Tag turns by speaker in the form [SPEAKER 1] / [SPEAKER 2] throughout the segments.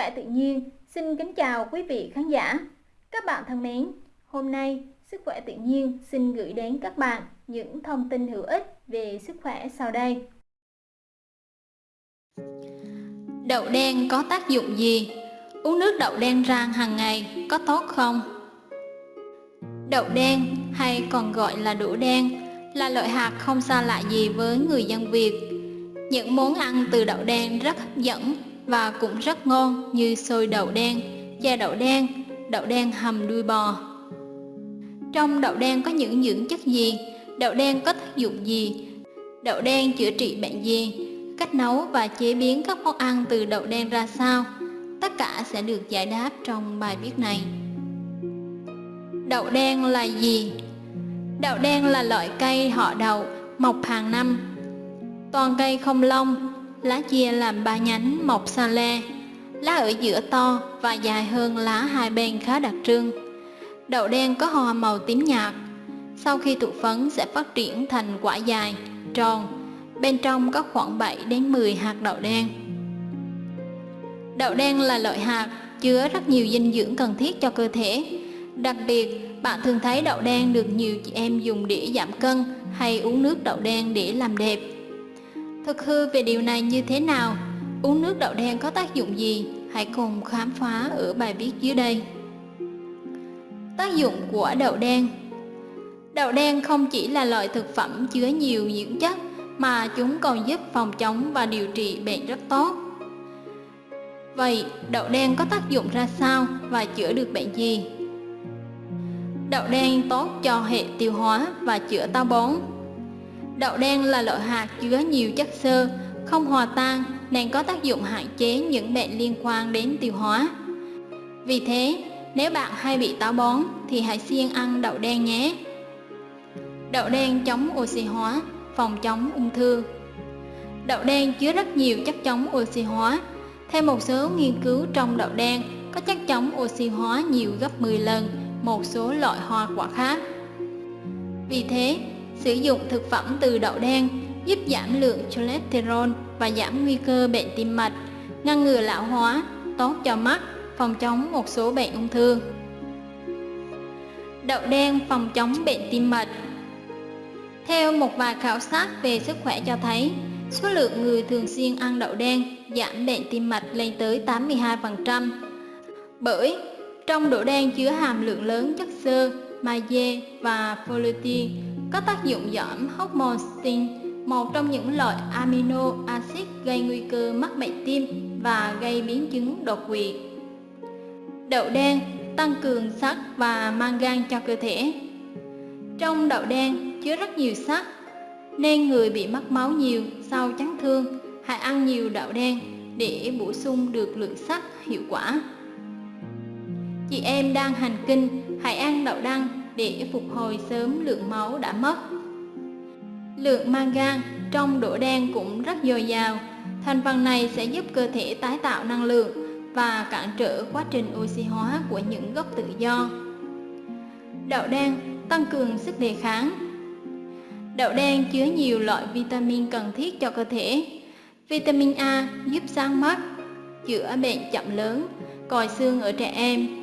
[SPEAKER 1] khỏe tự nhiên xin kính chào quý vị khán giả. Các bạn thân mến, hôm nay Sức khỏe tự nhiên xin gửi đến các bạn những thông tin hữu ích về sức khỏe sau đây.
[SPEAKER 2] Đậu đen có tác dụng gì? Uống nước đậu đen rang hàng ngày có tốt không? Đậu đen hay còn gọi là đũa đen là loại hạt không xa lạ gì với người dân Việt. Những món ăn từ đậu đen rất hấp dẫn và cũng rất ngon như xôi đậu đen, chè đậu đen, đậu đen hầm đuôi bò. Trong đậu đen có những dưỡng chất gì? Đậu đen có tác dụng gì? Đậu đen chữa trị bệnh gì? Cách nấu và chế biến các món ăn từ đậu đen ra sao? Tất cả sẽ được giải đáp trong bài viết này. Đậu đen là gì? Đậu đen là loại cây họ đậu, mọc hàng năm. Toàn cây không lông, lá chia làm ba nhánh mọc xa le. Lá ở giữa to và dài hơn lá hai bên khá đặc trưng. Đậu đen có hoa màu tím nhạt. Sau khi tụ phấn sẽ phát triển thành quả dài, tròn. Bên trong có khoảng 7 đến 10 hạt đậu đen. Đậu đen là loại hạt chứa rất nhiều dinh dưỡng cần thiết cho cơ thể. Đặc biệt, bạn thường thấy đậu đen được nhiều chị em dùng để giảm cân hay uống nước đậu đen để làm đẹp. Thực hư về điều này như thế nào? Uống nước đậu đen có tác dụng gì? Hãy cùng khám phá ở bài viết dưới đây. Tác dụng của đậu đen Đậu đen không chỉ là loại thực phẩm chứa nhiều dưỡng chất mà chúng còn giúp phòng chống và điều trị bệnh rất tốt. Vậy, đậu đen có tác dụng ra sao và chữa được bệnh gì? Đậu đen tốt cho hệ tiêu hóa và chữa táo bón. Đậu đen là loại hạt chứa nhiều chất xơ, không hòa tan nên có tác dụng hạn chế những bệnh liên quan đến tiêu hóa. Vì thế, nếu bạn hay bị táo bón thì hãy siêng ăn đậu đen nhé. Đậu đen chống oxy hóa, phòng chống ung thư. Đậu đen chứa rất nhiều chất chống oxy hóa. Theo một số nghiên cứu trong đậu đen có chất chống oxy hóa nhiều gấp 10 lần một số loại hoa quả khác. Vì thế, sử dụng thực phẩm từ đậu đen giúp giảm lượng cholesterol và giảm nguy cơ bệnh tim mạch, ngăn ngừa lão hóa, tốt cho mắt, phòng chống một số bệnh ung thư. Đậu đen phòng chống bệnh tim mạch Theo một vài khảo sát về sức khỏe cho thấy, số lượng người thường xuyên ăn đậu đen giảm bệnh tim mạch lên tới 82%. Bởi trong đậu đen chứa hàm lượng lớn chất xơ, magie và folate có tác dụng giảm hormone stin, một trong những loại amino acid gây nguy cơ mắc bệnh tim và gây biến chứng đột quỵ. Đậu đen tăng cường sắt và mangan cho cơ thể. Trong đậu đen chứa rất nhiều sắt, nên người bị mất máu nhiều sau chấn thương hãy ăn nhiều đậu đen để bổ sung được lượng sắt hiệu quả. Chị em đang hành kinh, hãy ăn đậu đăng để phục hồi sớm lượng máu đã mất. Lượng mangan trong đỗ đen cũng rất dồi dào. Thành phần này sẽ giúp cơ thể tái tạo năng lượng và cản trở quá trình oxy hóa của những gốc tự do. Đậu đen tăng cường sức đề kháng. Đậu đen chứa nhiều loại vitamin cần thiết cho cơ thể. Vitamin A giúp sáng mắt, chữa bệnh chậm lớn, còi xương ở trẻ em,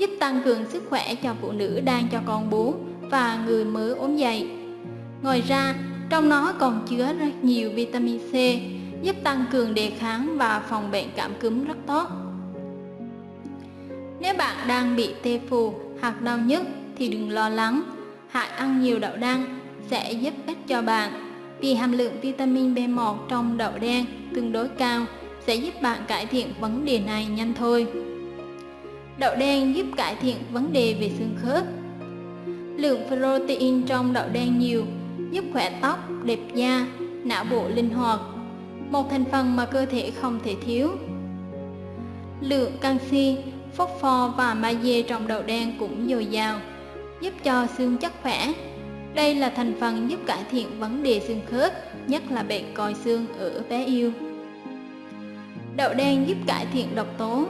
[SPEAKER 2] giúp tăng cường sức khỏe cho phụ nữ đang cho con bú và người mới ốm dậy. Ngoài ra, trong nó còn chứa rất nhiều vitamin C, giúp tăng cường đề kháng và phòng bệnh cảm cúm rất tốt. Nếu bạn đang bị tê phù hoặc đau nhức thì đừng lo lắng, hãy ăn nhiều đậu đen sẽ giúp ích cho bạn vì hàm lượng vitamin B1 trong đậu đen tương đối cao sẽ giúp bạn cải thiện vấn đề này nhanh thôi. Đậu đen giúp cải thiện vấn đề về xương khớp. Lượng protein trong đậu đen nhiều, giúp khỏe tóc, đẹp da, não bộ linh hoạt, một thành phần mà cơ thể không thể thiếu. Lượng canxi, phốt pho và magie trong đậu đen cũng dồi dào, giúp cho xương chắc khỏe. Đây là thành phần giúp cải thiện vấn đề xương khớp, nhất là bệnh còi xương ở bé yêu. Đậu đen giúp cải thiện độc tố,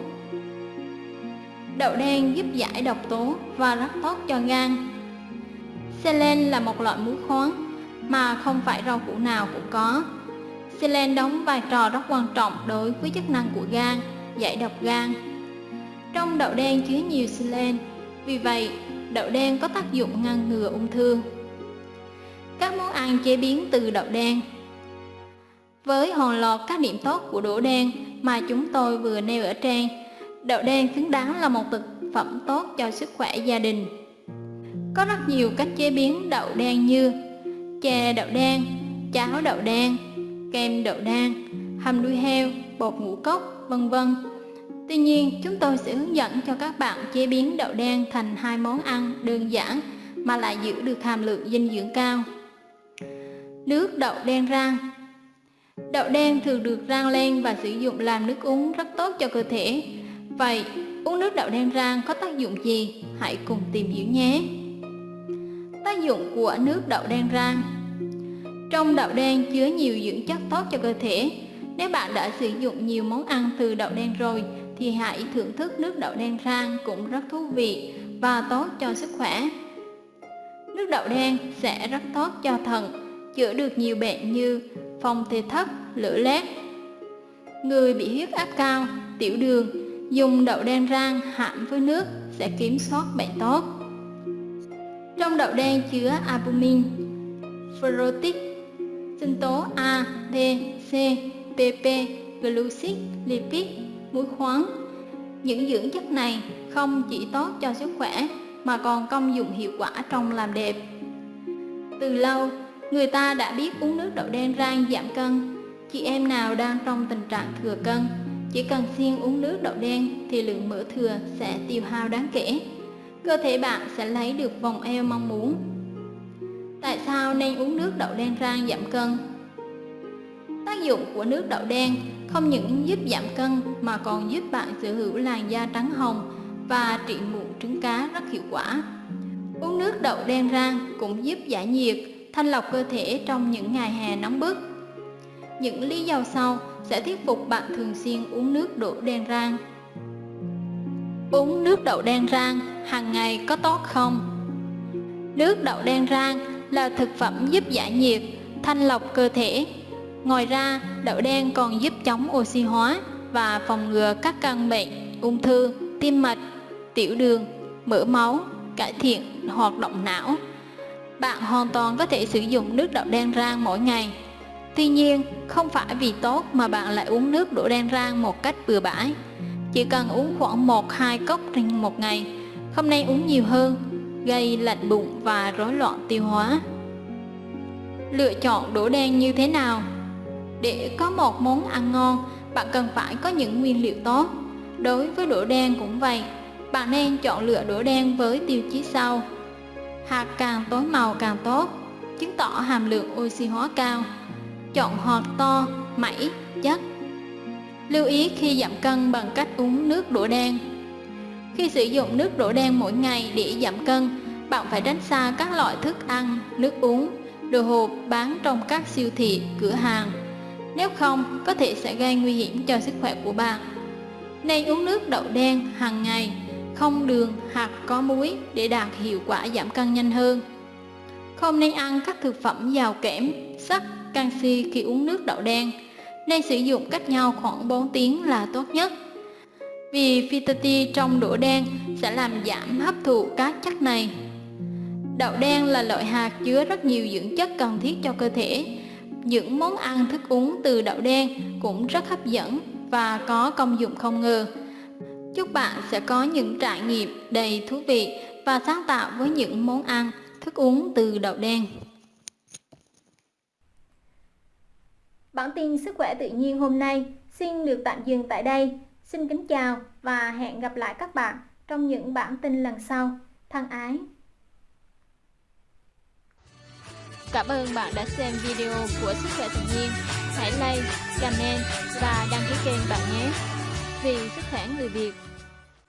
[SPEAKER 2] Đậu đen giúp giải độc tố và rất tốt cho gan. Selen là một loại muối khoáng mà không phải rau củ nào cũng có. Selen đóng vai trò rất quan trọng đối với chức năng của gan, giải độc gan. Trong đậu đen chứa nhiều selen, vì vậy đậu đen có tác dụng ngăn ngừa ung thư. Các món ăn chế biến từ đậu đen Với hòn lọt các điểm tốt của đỗ đen mà chúng tôi vừa nêu ở trên, đậu đen xứng đáng là một thực phẩm tốt cho sức khỏe gia đình. Có rất nhiều cách chế biến đậu đen như chè đậu đen, cháo đậu đen, kem đậu đen, hầm đuôi heo, bột ngũ cốc, vân vân. Tuy nhiên, chúng tôi sẽ hướng dẫn cho các bạn chế biến đậu đen thành hai món ăn đơn giản mà lại giữ được hàm lượng dinh dưỡng cao. Nước đậu đen rang Đậu đen thường được rang lên và sử dụng làm nước uống rất tốt cho cơ thể. Vậy, uống nước đậu đen rang có tác dụng gì? Hãy cùng tìm hiểu nhé! Tác dụng của nước đậu đen rang Trong đậu đen chứa nhiều dưỡng chất tốt cho cơ thể. Nếu bạn đã sử dụng nhiều món ăn từ đậu đen rồi, thì hãy thưởng thức nước đậu đen rang cũng rất thú vị và tốt cho sức khỏe. Nước đậu đen sẽ rất tốt cho thận, chữa được nhiều bệnh như phong tê thấp, lửa lét. Người bị huyết áp cao, tiểu đường, dùng đậu đen rang hãm với nước sẽ kiểm soát bệnh tốt. Trong đậu đen chứa albumin, ferrotic, sinh tố A, D, C, PP, glucid, lipid, muối khoáng. Những dưỡng chất này không chỉ tốt cho sức khỏe mà còn công dụng hiệu quả trong làm đẹp. Từ lâu, người ta đã biết uống nước đậu đen rang giảm cân. Chị em nào đang trong tình trạng thừa cân, chỉ cần siêng uống nước đậu đen thì lượng mỡ thừa sẽ tiêu hao đáng kể cơ thể bạn sẽ lấy được vòng eo mong muốn. Tại sao nên uống nước đậu đen rang giảm cân? Tác dụng của nước đậu đen không những giúp giảm cân mà còn giúp bạn sở hữu làn da trắng hồng và trị mụn trứng cá rất hiệu quả. Uống nước đậu đen rang cũng giúp giải nhiệt, thanh lọc cơ thể trong những ngày hè nóng bức. Những lý do sau sẽ thuyết phục bạn thường xuyên uống nước đậu đen rang. Uống nước đậu đen rang hàng ngày có tốt không? Nước đậu đen rang là thực phẩm giúp giải nhiệt, thanh lọc cơ thể. Ngoài ra, đậu đen còn giúp chống oxy hóa và phòng ngừa các căn bệnh ung thư, tim mạch, tiểu đường, mỡ máu, cải thiện hoạt động não. Bạn hoàn toàn có thể sử dụng nước đậu đen rang mỗi ngày. Tuy nhiên, không phải vì tốt mà bạn lại uống nước đổ đen rang một cách bừa bãi. Chỉ cần uống khoảng 1-2 cốc trên một ngày, không nên uống nhiều hơn, gây lạnh bụng và rối loạn tiêu hóa. Lựa chọn đỗ đen như thế nào? Để có một món ăn ngon, bạn cần phải có những nguyên liệu tốt. Đối với đỗ đen cũng vậy, bạn nên chọn lựa đỗ đen với tiêu chí sau. Hạt càng tối màu càng tốt, chứng tỏ hàm lượng oxy hóa cao. Chọn hạt to, mẩy, chắc. Lưu ý khi giảm cân bằng cách uống nước đỗ đen. Khi sử dụng nước đỗ đen mỗi ngày để giảm cân, bạn phải tránh xa các loại thức ăn, nước uống, đồ hộp bán trong các siêu thị, cửa hàng. Nếu không, có thể sẽ gây nguy hiểm cho sức khỏe của bạn. Nên uống nước đậu đen hàng ngày, không đường hoặc có muối để đạt hiệu quả giảm cân nhanh hơn. Không nên ăn các thực phẩm giàu kẽm, sắt, canxi khi uống nước đậu đen nên sử dụng cách nhau khoảng 4 tiếng là tốt nhất. Vì phytate trong đũa đen sẽ làm giảm hấp thụ các chất này. Đậu đen là loại hạt chứa rất nhiều dưỡng chất cần thiết cho cơ thể. Những món ăn thức uống từ đậu đen cũng rất hấp dẫn và có công dụng không ngờ. Chúc bạn sẽ có những trải nghiệm đầy thú vị và sáng tạo với những món ăn, thức uống từ đậu đen.
[SPEAKER 1] Bản tin sức khỏe tự nhiên hôm nay xin được tạm dừng tại đây. Xin kính chào và hẹn gặp lại các bạn trong những bản tin lần sau. Thân ái!
[SPEAKER 2] Cảm ơn bạn đã xem video của Sức khỏe tự nhiên. Hãy like, comment và đăng ký kênh bạn nhé. Vì sức khỏe người Việt